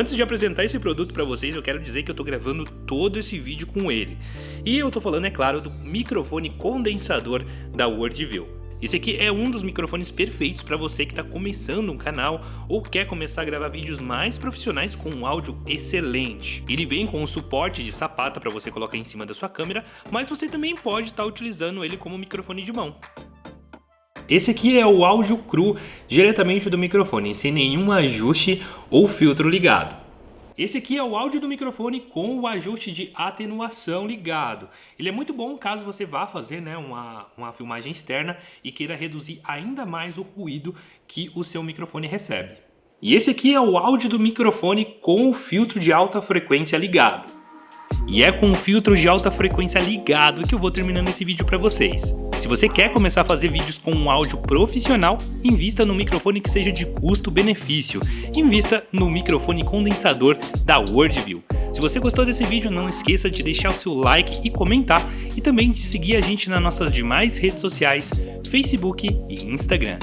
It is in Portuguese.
Antes de apresentar esse produto para vocês, eu quero dizer que eu tô gravando todo esse vídeo com ele. E eu tô falando, é claro, do microfone condensador da Wordview. Esse aqui é um dos microfones perfeitos para você que está começando um canal ou quer começar a gravar vídeos mais profissionais com um áudio excelente. Ele vem com o suporte de sapata para você colocar em cima da sua câmera, mas você também pode estar tá utilizando ele como microfone de mão. Esse aqui é o áudio cru diretamente do microfone, sem nenhum ajuste ou filtro ligado. Esse aqui é o áudio do microfone com o ajuste de atenuação ligado. Ele é muito bom caso você vá fazer né, uma, uma filmagem externa e queira reduzir ainda mais o ruído que o seu microfone recebe. E esse aqui é o áudio do microfone com o filtro de alta frequência ligado. E é com o filtro de alta frequência ligado que eu vou terminando esse vídeo para vocês. Se você quer começar a fazer vídeos com um áudio profissional, invista no microfone que seja de custo-benefício. Invista no microfone condensador da Wordview. Se você gostou desse vídeo, não esqueça de deixar o seu like e comentar e também de seguir a gente nas nossas demais redes sociais, Facebook e Instagram.